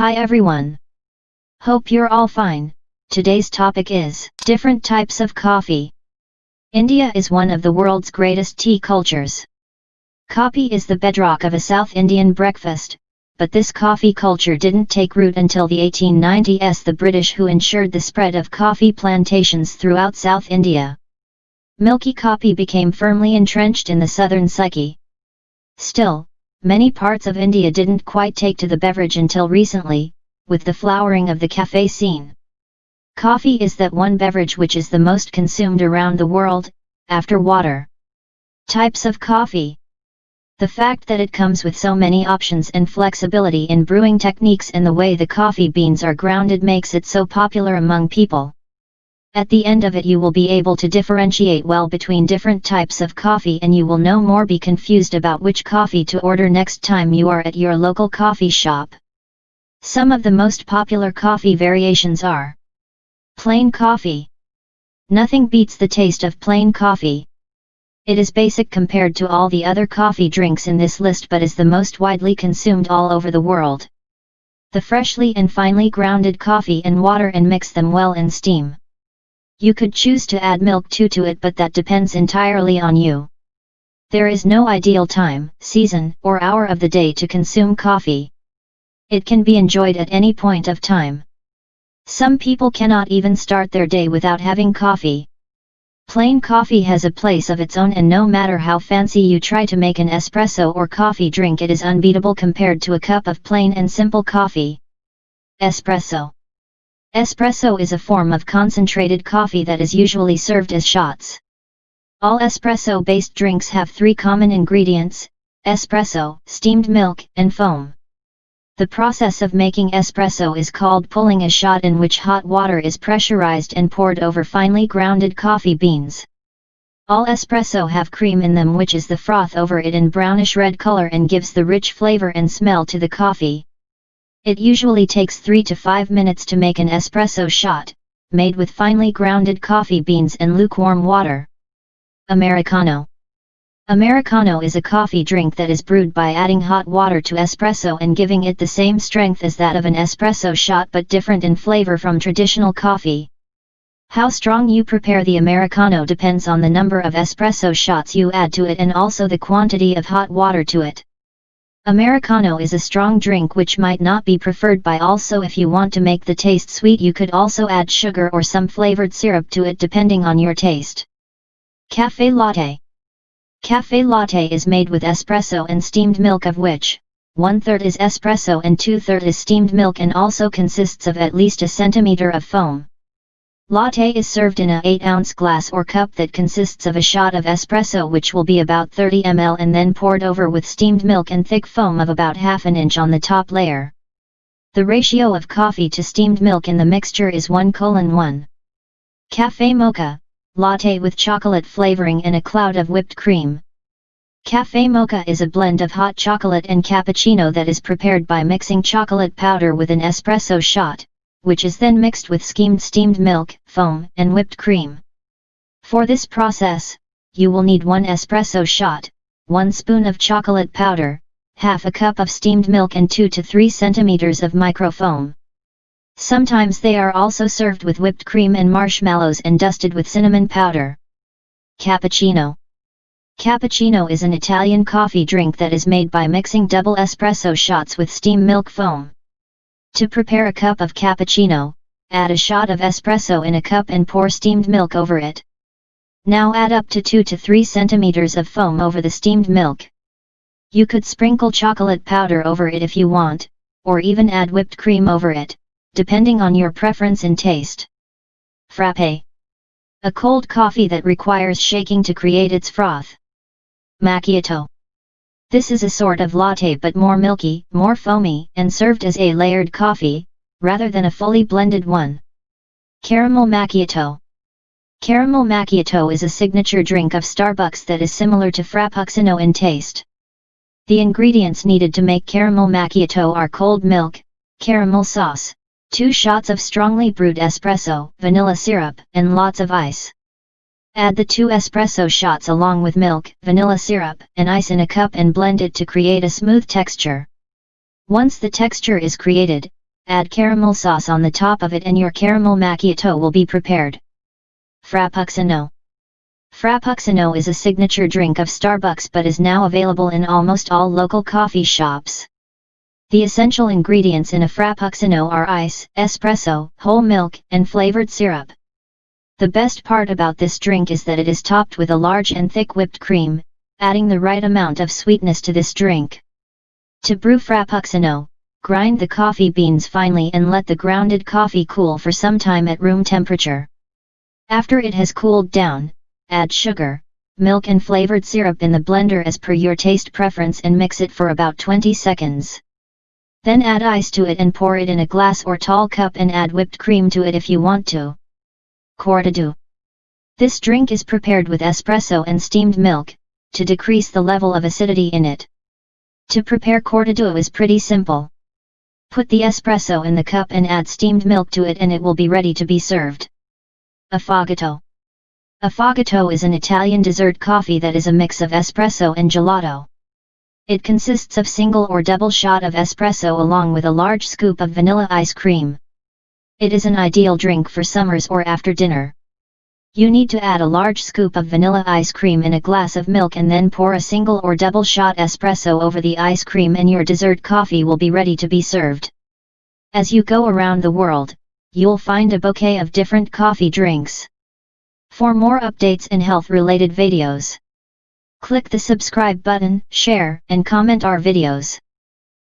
Hi everyone. Hope you're all fine. Today's topic is different types of coffee. India is one of the world's greatest tea cultures. Coffee is the bedrock of a South Indian breakfast, but this coffee culture didn't take root until the 1890s the British who ensured the spread of coffee plantations throughout South India. Milky coffee became firmly entrenched in the southern psyche. Still, many parts of India didn't quite take to the beverage until recently, with the flowering of the cafe scene. Coffee is that one beverage which is the most consumed around the world, after water. Types of coffee The fact that it comes with so many options and flexibility in brewing techniques and the way the coffee beans are grounded makes it so popular among people. At the end of it you will be able to differentiate well between different types of coffee and you will no more be confused about which coffee to order next time you are at your local coffee shop. Some of the most popular coffee variations are Plain coffee. Nothing beats the taste of plain coffee. It is basic compared to all the other coffee drinks in this list but is the most widely consumed all over the world. The freshly and finely grounded coffee and water and mix them well in steam. You could choose to add milk too to it but that depends entirely on you. There is no ideal time, season, or hour of the day to consume coffee. It can be enjoyed at any point of time. Some people cannot even start their day without having coffee. Plain coffee has a place of its own and no matter how fancy you try to make an espresso or coffee drink it is unbeatable compared to a cup of plain and simple coffee. Espresso Espresso is a form of concentrated coffee that is usually served as shots. All espresso-based drinks have three common ingredients, espresso, steamed milk, and foam. The process of making espresso is called pulling a shot in which hot water is pressurized and poured over finely grounded coffee beans. All espresso have cream in them which is the froth over it in brownish red color and gives the rich flavor and smell to the coffee. It usually takes 3 to 5 minutes to make an espresso shot, made with finely grounded coffee beans and lukewarm water. Americano Americano is a coffee drink that is brewed by adding hot water to espresso and giving it the same strength as that of an espresso shot but different in flavor from traditional coffee. How strong you prepare the Americano depends on the number of espresso shots you add to it and also the quantity of hot water to it. Americano is a strong drink which might not be preferred by all so if you want to make the taste sweet you could also add sugar or some flavored syrup to it depending on your taste. Cafe Latte Cafe Latte is made with espresso and steamed milk of which, one-third is espresso and two-third is steamed milk and also consists of at least a centimeter of foam. Latte is served in a 8-ounce glass or cup that consists of a shot of espresso which will be about 30 ml and then poured over with steamed milk and thick foam of about half an inch on the top layer. The ratio of coffee to steamed milk in the mixture is 1 colon 1. Cafe Mocha, latte with chocolate flavoring and a cloud of whipped cream. Cafe Mocha is a blend of hot chocolate and cappuccino that is prepared by mixing chocolate powder with an espresso shot which is then mixed with skimmed steamed milk, foam, and whipped cream. For this process, you will need 1 espresso shot, 1 spoon of chocolate powder, half a cup of steamed milk and 2 to 3 centimeters of microfoam. Sometimes they are also served with whipped cream and marshmallows and dusted with cinnamon powder. Cappuccino Cappuccino is an Italian coffee drink that is made by mixing double espresso shots with steam milk foam. To prepare a cup of cappuccino, add a shot of espresso in a cup and pour steamed milk over it. Now add up to 2 to 3 centimeters of foam over the steamed milk. You could sprinkle chocolate powder over it if you want, or even add whipped cream over it, depending on your preference and taste. Frappe. A cold coffee that requires shaking to create its froth. Macchiato. This is a sort of latte but more milky, more foamy, and served as a layered coffee, rather than a fully blended one. Caramel Macchiato Caramel Macchiato is a signature drink of Starbucks that is similar to Frappuccino in taste. The ingredients needed to make caramel macchiato are cold milk, caramel sauce, 2 shots of strongly brewed espresso, vanilla syrup, and lots of ice. Add the two espresso shots along with milk, vanilla syrup, and ice in a cup and blend it to create a smooth texture. Once the texture is created, add caramel sauce on the top of it and your caramel macchiato will be prepared. Frappuccino Frappuccino is a signature drink of Starbucks but is now available in almost all local coffee shops. The essential ingredients in a Frappuccino are ice, espresso, whole milk, and flavored syrup. The best part about this drink is that it is topped with a large and thick whipped cream, adding the right amount of sweetness to this drink. To brew Frappuccino, grind the coffee beans finely and let the grounded coffee cool for some time at room temperature. After it has cooled down, add sugar, milk and flavored syrup in the blender as per your taste preference and mix it for about 20 seconds. Then add ice to it and pour it in a glass or tall cup and add whipped cream to it if you want to. Cortado. This drink is prepared with espresso and steamed milk, to decrease the level of acidity in it. To prepare cortado is pretty simple. Put the espresso in the cup and add steamed milk to it and it will be ready to be served. Affogato Affogato is an Italian dessert coffee that is a mix of espresso and gelato. It consists of single or double shot of espresso along with a large scoop of vanilla ice cream. It is an ideal drink for summers or after dinner. You need to add a large scoop of vanilla ice cream in a glass of milk and then pour a single or double shot espresso over the ice cream and your dessert coffee will be ready to be served. As you go around the world, you'll find a bouquet of different coffee drinks. For more updates and health-related videos, click the subscribe button, share and comment our videos.